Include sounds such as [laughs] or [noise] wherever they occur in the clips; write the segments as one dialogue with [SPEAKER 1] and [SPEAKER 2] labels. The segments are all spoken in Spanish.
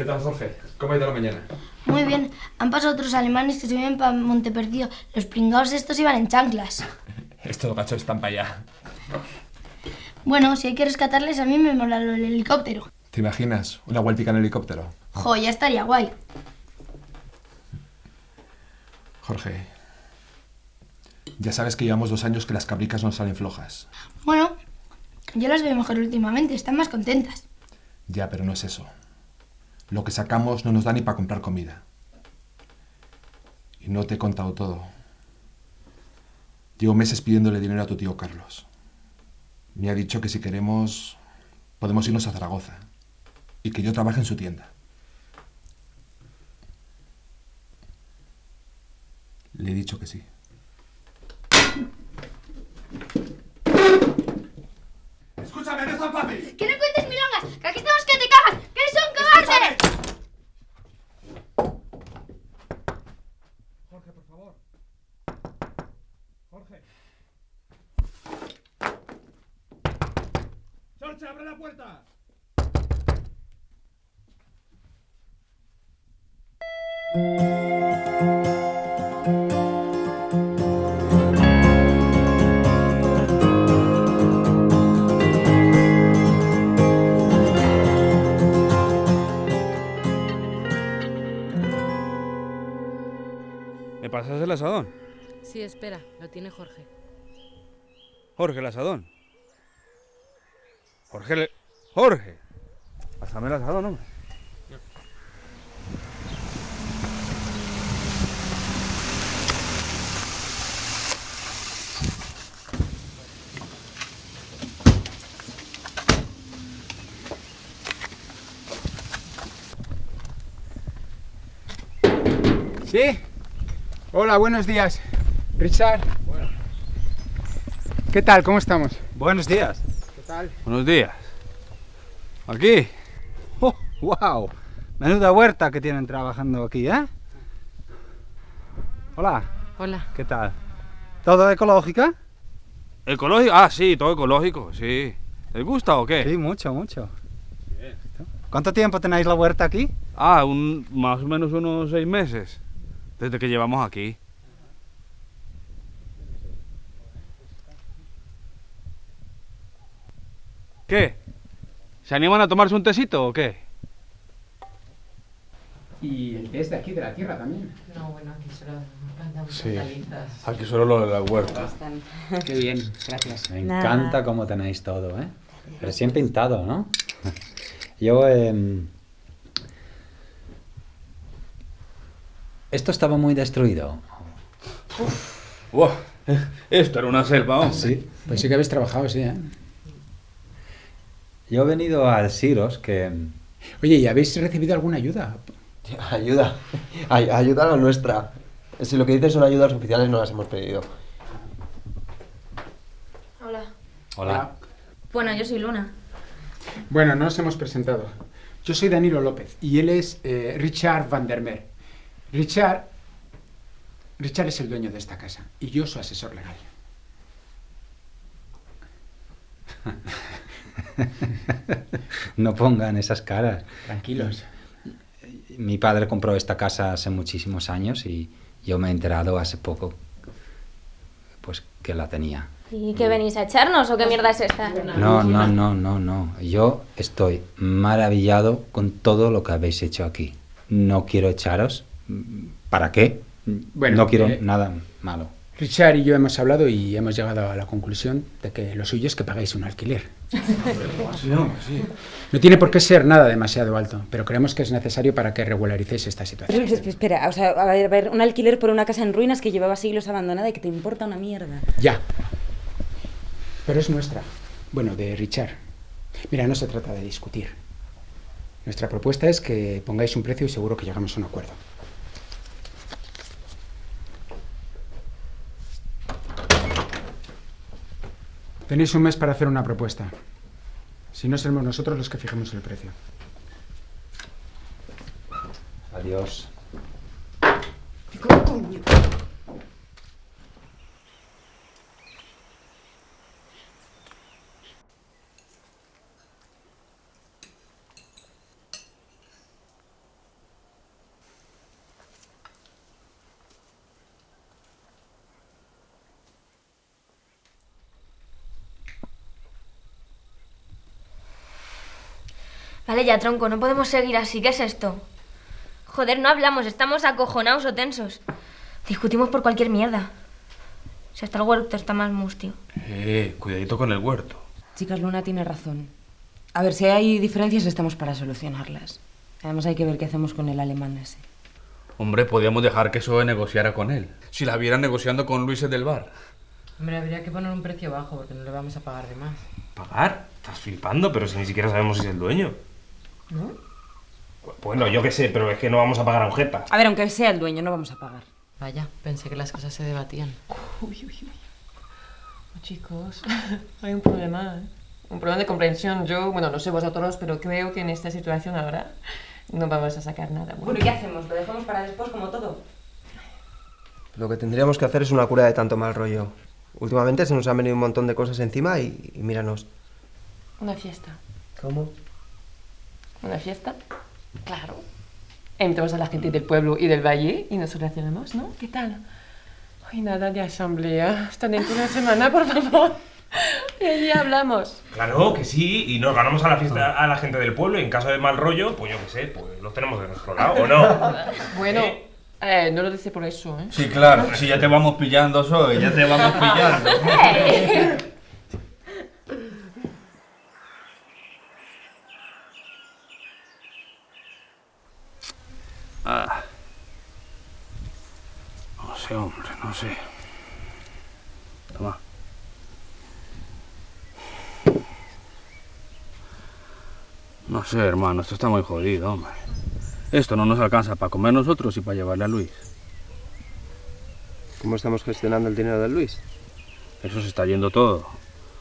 [SPEAKER 1] ¿Qué tal, Jorge? ¿Cómo ha ido la mañana?
[SPEAKER 2] Muy bien. Han pasado otros alemanes que se vienen para Monteperdido. Los pringados estos iban en chanclas. [laughs]
[SPEAKER 1] Estos gachos están para allá.
[SPEAKER 2] Bueno, si hay que rescatarles, a mí me mola del helicóptero.
[SPEAKER 1] ¿Te imaginas una vueltica en helicóptero?
[SPEAKER 2] Jo, ya estaría guay.
[SPEAKER 1] Jorge, ya sabes que llevamos dos años que las cabricas no salen flojas.
[SPEAKER 2] Bueno, yo las veo mejor últimamente, están más contentas.
[SPEAKER 1] Ya, pero no es eso. Lo que sacamos no nos da ni para comprar comida. Y no te he contado todo. Llevo meses pidiéndole dinero a tu tío Carlos. Me ha dicho que si queremos podemos irnos a Zaragoza y que yo trabaje en su tienda. Le he dicho que sí. ¡Escúchame, no es tan fácil!
[SPEAKER 2] ¡Que no cuentes milongas! ¡Que aquí estamos que te cagas! ¡Que eres un cobarde!
[SPEAKER 1] Jorge, por favor. Jorge. ¡Sorche, abre la puerta!
[SPEAKER 3] ¿Me pasas el asadón?
[SPEAKER 4] Sí, espera, lo tiene Jorge.
[SPEAKER 3] Jorge, el asadón. Jorge, le... Jorge. Pásame el hombre.
[SPEAKER 5] ¿Sí? Hola, buenos días. Richard. ¿Qué tal? ¿Cómo estamos?
[SPEAKER 6] Buenos días.
[SPEAKER 3] Buenos días. ¿Aquí?
[SPEAKER 6] Oh, wow. Menuda huerta que tienen trabajando aquí, ¿eh? Hola,
[SPEAKER 4] Hola.
[SPEAKER 6] ¿qué tal? ¿Todo ecológica?
[SPEAKER 3] ¿Ecológico? Ah, sí, todo ecológico, sí. ¿Les gusta o qué?
[SPEAKER 6] Sí, mucho, mucho. ¿Cuánto tiempo tenéis la huerta aquí?
[SPEAKER 3] Ah, un, más o menos unos seis meses. Desde que llevamos aquí. ¿Qué? ¿Se animan a tomarse un tecito o qué?
[SPEAKER 5] Y el té es de aquí, de la tierra también.
[SPEAKER 4] No, bueno, aquí solo plantamos
[SPEAKER 1] Sí.
[SPEAKER 4] hortalizas.
[SPEAKER 1] Aquí solo lo de la huerta.
[SPEAKER 5] Qué bien, gracias.
[SPEAKER 6] Me
[SPEAKER 4] Nada.
[SPEAKER 6] encanta cómo tenéis todo, ¿eh? Recién pintado, ¿no? [laughs] Yo, em, Esto estaba muy destruido.
[SPEAKER 3] Buah, esto era una selva, hombre.
[SPEAKER 6] Sí.
[SPEAKER 5] Pues sí que habéis trabajado, sí, ¿eh?
[SPEAKER 6] Yo he venido al Siros que...
[SPEAKER 5] Oye, ¿y habéis recibido alguna ayuda? [laughs]
[SPEAKER 7] Ayuda. Ay- ayuda a la nuestra. Si lo que dices son ayudas oficiales, no las hemos pedido.
[SPEAKER 2] Hola.
[SPEAKER 6] Hola.
[SPEAKER 8] Bueno, yo soy Luna.
[SPEAKER 5] Bueno, no nos hemos presentado. Yo soy Danilo López y él es eh, Richard Van der Meer. Richard... Richard es el dueño de esta casa y yo su asesor legal. [laughs] [laughs]
[SPEAKER 6] No pongan esas caras.
[SPEAKER 5] Tranquilos.
[SPEAKER 6] Mi padre compró esta casa hace muchísimos años y yo me he enterado hace poco pues que la tenía.
[SPEAKER 8] ¿Y qué venís a echarnos o qué mierda es esta?
[SPEAKER 6] No, no, no, no, no. Yo estoy maravillado con todo lo que habéis hecho aquí. No quiero echaros. ¿Para qué?
[SPEAKER 5] Bueno,
[SPEAKER 6] no quiero
[SPEAKER 5] eh,
[SPEAKER 6] nada malo.
[SPEAKER 5] Richard y yo hemos hablado y hemos llegado a la conclusión de que lo suyo es que paguéis un alquiler. No tiene por qué ser nada demasiado alto, pero creemos que es necesario para que regularicéis esta situación.
[SPEAKER 4] Espera, espera, o sea, a ver, a ver, un alquiler por una casa en ruinas que llevaba siglos abandonada y que te importa una mierda.
[SPEAKER 5] Ya. Pero es nuestra. Bueno, de Richard. Mira, no se trata de discutir. Nuestra propuesta es que pongáis un precio y seguro que llegamos a un acuerdo. Tenéis un mes para hacer una propuesta. Si no, seremos nosotros los que fijemos el precio.
[SPEAKER 6] Adiós.
[SPEAKER 8] Vale, ya tronco, no podemos seguir así. ¿Qué es esto? Joder, no hablamos, estamos acojonados o tensos. Discutimos por cualquier mierda. Si hasta el huerto está más mustio.
[SPEAKER 9] Eh, cuidadito con el huerto.
[SPEAKER 4] Chicas, Luna tiene razón. A ver, si hay diferencias estamos para solucionarlas. Además hay que ver qué hacemos con el alemán ese.
[SPEAKER 3] Hombre, podíamos dejar que Zoe negociara con él. Si la viera negociando con Luis del bar.
[SPEAKER 10] Hombre, habría que poner un precio bajo porque no le vamos a pagar de más.
[SPEAKER 9] ¿Pagar? Estás flipando, pero si ni siquiera sabemos si es el dueño.
[SPEAKER 10] ¿No?
[SPEAKER 9] Bueno, yo qué sé, pero es que no vamos a pagar a un jeta.
[SPEAKER 4] A ver, aunque sea el dueño, no vamos a pagar.
[SPEAKER 10] Vaya, pensé que las cosas se debatían. Uy, uy, uy. Oh, chicos, [laughs] hay un problema, ¿eh? Un problema de comprensión. Yo, bueno, no sé vosotros, pero creo que en esta situación ahora no vamos a sacar nada.
[SPEAKER 4] Bueno, ¿y qué hacemos? ¿Lo dejamos para después como todo?
[SPEAKER 7] Lo que tendríamos que hacer es una cura de tanto mal rollo. Últimamente se nos han venido un montón de cosas encima y, y míranos.
[SPEAKER 10] Una fiesta.
[SPEAKER 7] ¿Cómo?
[SPEAKER 10] ¿Una fiesta? Claro. Invitamos a la gente del pueblo y del valle y nos relacionamos, ¿no? ¿Qué tal? Ay, nada de asamblea. Hasta dentro de una semana, por favor. Y allí hablamos.
[SPEAKER 9] Claro que sí, y nos ganamos a la fiesta a la gente del pueblo y en caso de mal rollo, pues yo qué sé, pues los tenemos de nuestro lado, ¿o no? [laughs]
[SPEAKER 10] Bueno, eh, no lo dice por eso, ¿eh?
[SPEAKER 3] Sí, claro. Si ya te vamos pillando, Zoe, ya te vamos [laughs] pillando. Ah. No sé, hombre, no sé. Toma. No sé, hermano, esto está muy jodido, hombre. Esto no nos alcanza para comer nosotros y para llevarle a Luis.
[SPEAKER 7] ¿Cómo estamos gestionando el dinero de Luis?
[SPEAKER 3] Eso se está yendo todo.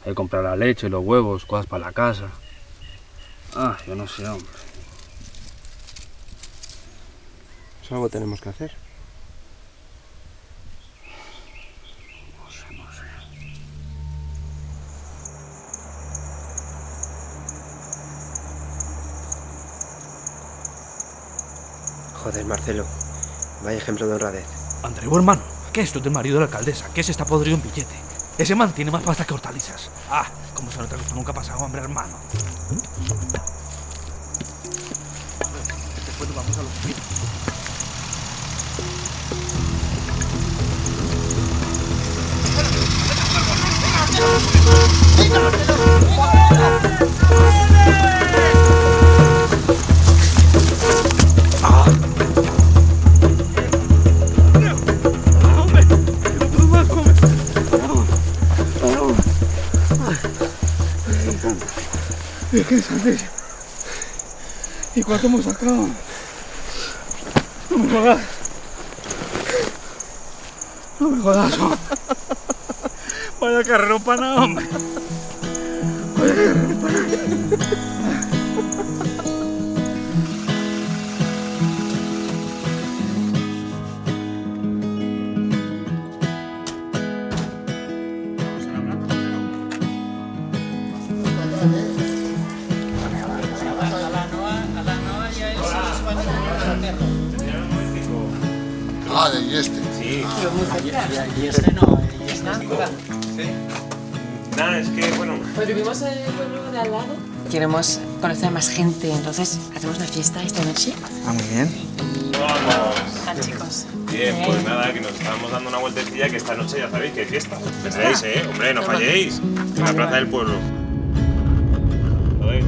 [SPEAKER 3] Hay que comprar la leche, los huevos, cosas para la casa. Ah, yo no sé, hombre.
[SPEAKER 7] Pues algo tenemos que hacer.
[SPEAKER 3] No sé, no sé.
[SPEAKER 7] Joder, Marcelo. Vaya ejemplo de honradez.
[SPEAKER 11] Andreu, hermano, ¿qué es esto del marido de la alcaldesa? ¿Qué se está podrido en billete? Ese man tiene más pasta que hortalizas. Ah, como se nota que esto nunca ha pasado, hombre, hermano. Después nos vamos a los pinos.
[SPEAKER 3] ¿Y qué es ¿Y cuánto hemos sacado? No me jodas. No me jodas. hombre. Vaya carrerón para hombre. Vaya carrerón para
[SPEAKER 12] Y este no, y este
[SPEAKER 9] Nada, es que, bueno...
[SPEAKER 10] Pues vivimos en el pueblo de al lado. Queremos conocer a más gente, entonces hacemos una fiesta esta noche.
[SPEAKER 12] Ah, muy bien.
[SPEAKER 9] Vamos.
[SPEAKER 10] Ah, chicos.
[SPEAKER 9] Bien, pues nada, que nos estábamos dando una vueltecilla que esta noche ya sabéis que hay fiesta. Vendréis, ¿eh? Hombre, no falléis. En la plaza del pueblo. Joder.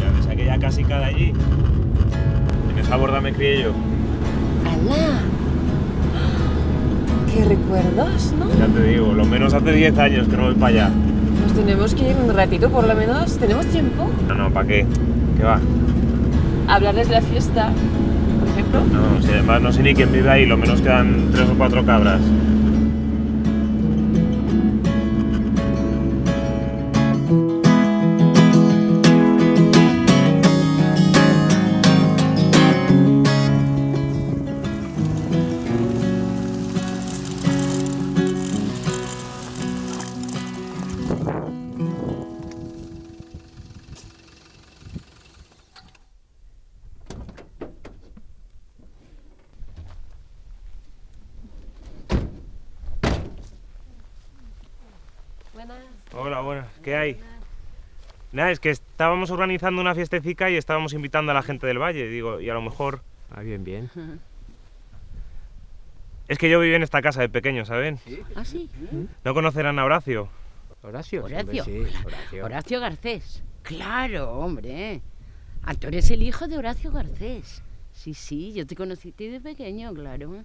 [SPEAKER 9] Ya ves aquella casica de allí. En esa borda me crié yo.
[SPEAKER 10] ¡Hala! ¡Qué recuerdos, ¿no?
[SPEAKER 9] Ya te digo, lo menos hace 10 años que no voy para allá.
[SPEAKER 10] Nos tenemos que ir un ratito, por lo menos. ¿Tenemos tiempo?
[SPEAKER 9] No, no, ¿para qué? ¿Qué va?
[SPEAKER 10] Hablarles de la fiesta, por ejemplo.
[SPEAKER 9] No, si además no sé ni quién vive ahí, lo menos quedan tres o cuatro cabras. Nada, es que est- estábamos organizando una fiestecica y estábamos invitando a la gente del valle, digo, y a lo mejor...
[SPEAKER 13] Ah, bien, bien.
[SPEAKER 9] Es que yo viví en esta casa de pequeño, ¿saben?
[SPEAKER 14] ¿Ah, sí?
[SPEAKER 9] ¿No conocerán a Horacio?
[SPEAKER 13] Horacio.
[SPEAKER 14] Horacio.
[SPEAKER 13] hombre, sí, Horacio.
[SPEAKER 14] Horacio Garcés. Claro, hombre. Ah, tú eres el hijo de Horacio Garcés. Sí, sí, yo te conocí a ti de pequeño, claro.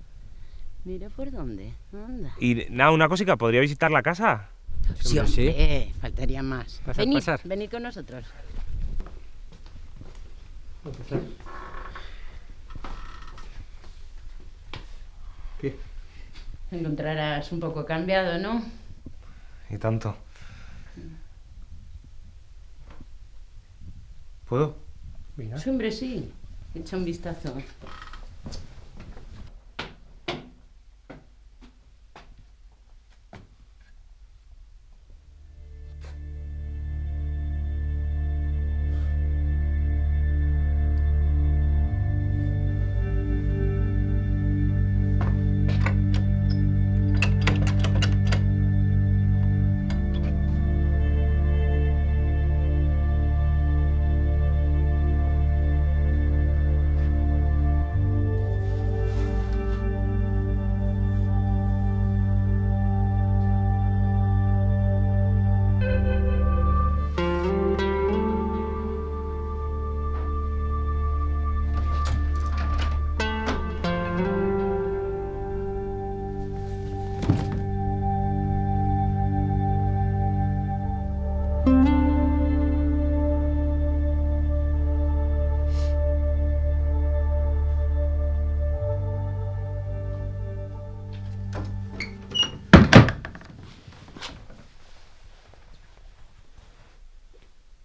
[SPEAKER 14] Mira por dónde. Anda.
[SPEAKER 9] Y nada, una cosica, ¿podría visitar la casa?
[SPEAKER 14] Sí, hombre, faltaría más.
[SPEAKER 9] Pasar,
[SPEAKER 14] venid,
[SPEAKER 9] pasar.
[SPEAKER 14] venid con nosotros.
[SPEAKER 13] ¿Qué?
[SPEAKER 14] Encontrarás un poco cambiado, ¿no?
[SPEAKER 9] Y tanto. ¿Puedo?
[SPEAKER 14] Sí, hombre, sí. Echa un vistazo.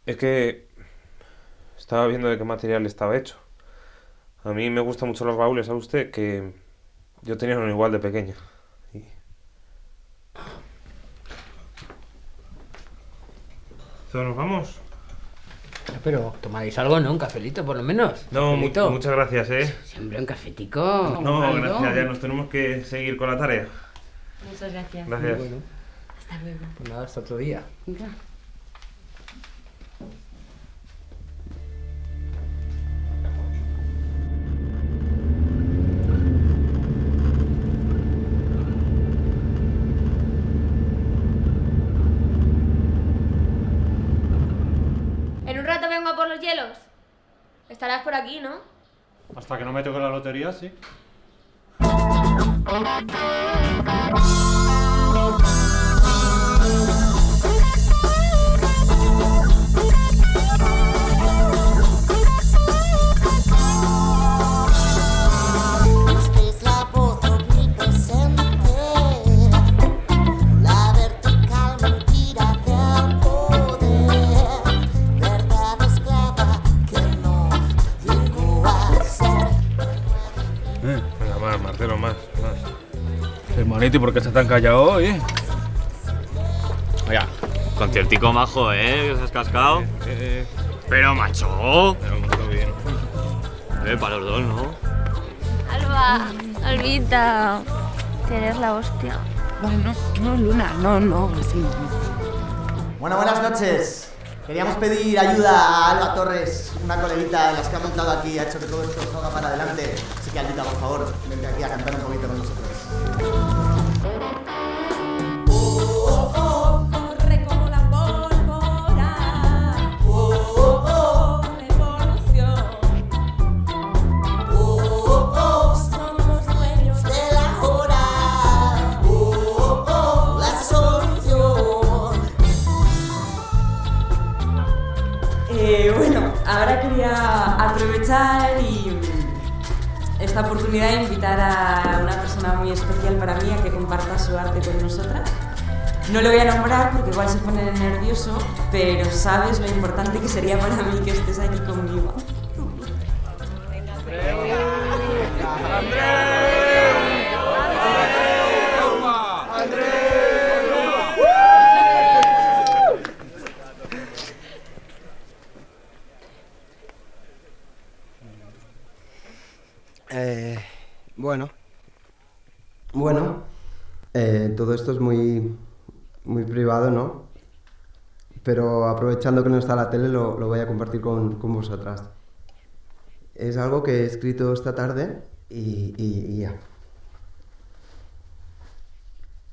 [SPEAKER 9] Es que estaba viendo de qué material estaba hecho. A mí me gustan mucho los baúles, ¿sabe usted? Que yo tenía uno igual de pequeño. Y- ¿Todos nos vamos?
[SPEAKER 13] Pero tomáis algo, ¿no? Un cafelito, por lo menos.
[SPEAKER 9] No, mu- muchas gracias, ¿eh?
[SPEAKER 14] Siempre un cafetico.
[SPEAKER 9] No, gracias, ya nos tenemos que seguir con la tarea.
[SPEAKER 10] Muchas gracias.
[SPEAKER 9] Gracias.
[SPEAKER 13] Bueno,
[SPEAKER 10] Hasta luego.
[SPEAKER 13] pues nada, hasta otro día.
[SPEAKER 14] Venga.
[SPEAKER 8] Rato vengo a por los hielos. Estarás por aquí, ¿no?
[SPEAKER 15] Hasta que no me toque la lotería, sí.
[SPEAKER 9] Más.
[SPEAKER 11] Hermanito, ¿y por qué estás tan callado hoy?
[SPEAKER 16] Oiga, conciertico majo, ¿eh? Que se has cascado. Pero, macho.
[SPEAKER 9] Pero muy bien.
[SPEAKER 16] Eh, para los dos, ¿no?
[SPEAKER 8] Alba, Albita, que eres la hostia.
[SPEAKER 14] Bueno, no, Luna, no, no.
[SPEAKER 17] Bueno, buenas noches. Queríamos pedir ayuda a Alba Torres, una coleguita de las que ha montado aquí, ha hecho que todo esto salga para adelante. Así que, Albita, por favor, vente aquí a
[SPEAKER 18] pero sabes lo importante que sería para mí que estés aquí conmigo.
[SPEAKER 7] Eh, bueno. Bueno. eh, todo esto es muy. muy privado, ¿no? Pero aprovechando que no está la tele lo, lo voy a compartir con, con vosotras. Es algo que he escrito esta tarde y, y- y ya.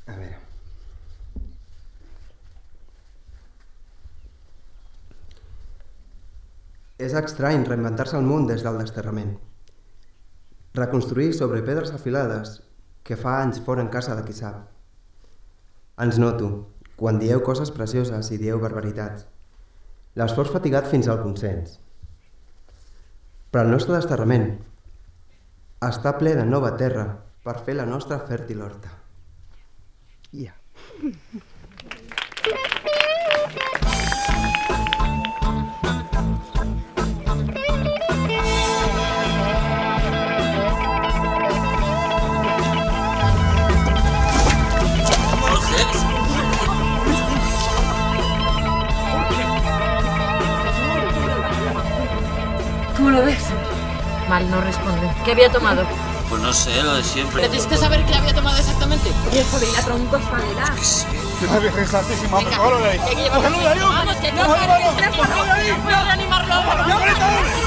[SPEAKER 7] A ver. És estrany reinventar-se el món des del desterrament. Reconstruir sobre pedres afilades que fa anys foren casa de qui sap. Ens noto, quan dieu coses precioses i dieu barbaritats. L'esforç fatigat fins al consens. Però el nostre desterrament està ple de nova terra per fer la nostra fèrtil horta. Ja.
[SPEAKER 17] Había tomado?
[SPEAKER 19] Pues no sé, lo de siempre.
[SPEAKER 17] ¿Necesitas saber qué había tomado exactamente?
[SPEAKER 20] Y el la tronco.
[SPEAKER 21] ¡Que de ahí!
[SPEAKER 17] Que que llevarlo
[SPEAKER 21] ¡Cógelo de ahí, hombre!
[SPEAKER 17] Vamos, que no
[SPEAKER 21] ¡Cógelo,
[SPEAKER 17] sabes
[SPEAKER 21] vamos!
[SPEAKER 17] qué es
[SPEAKER 21] ¡Cógelo de ahí!
[SPEAKER 17] No puedo reanimarlo ahora.
[SPEAKER 21] ¡Ya, bonita, hombre!
[SPEAKER 3] ¡Luis!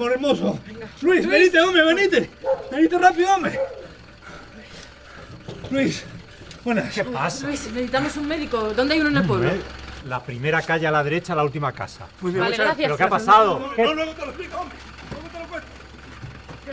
[SPEAKER 3] Amor hermoso! ¡Luis, venite, hombre, venite! ¡Venite rápido, hombre! Luis, buenas.
[SPEAKER 11] ¿Qué pasa?
[SPEAKER 20] Luis, necesitamos un médico. ¿Dónde hay uno en el pueblo?
[SPEAKER 11] Eh, La primera calle a la derecha, la última casa.
[SPEAKER 3] Muy
[SPEAKER 20] bien, Vale, muchas gracias.
[SPEAKER 11] ¿Pero qué ha pasado?
[SPEAKER 3] No,
[SPEAKER 11] ¿Qué-
[SPEAKER 3] no, luego te lo explico, hombre. Luego te lo cuento. ¿Qué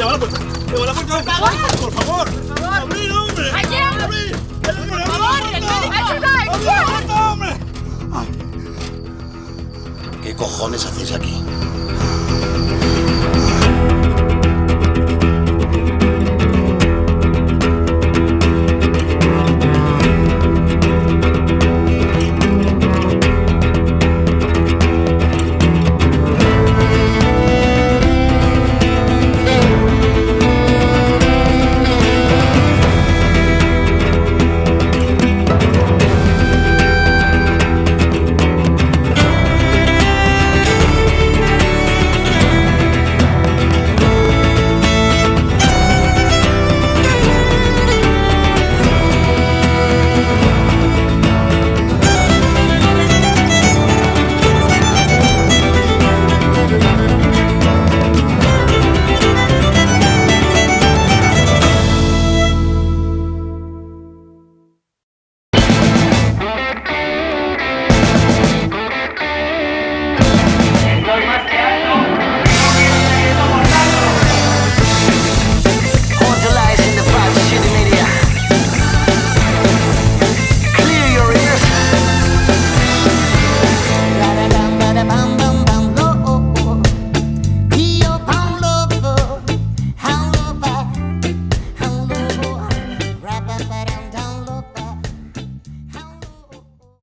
[SPEAKER 3] Llama, llama, llama, llama a la puerta. La puerta. Por favor. Por favor. Por favor. Abrir, hombre.
[SPEAKER 17] ¡Aquí!
[SPEAKER 3] Abrir.
[SPEAKER 17] ¡Por favor,
[SPEAKER 3] hombre.
[SPEAKER 16] ¿Qué cojones hacéis aquí?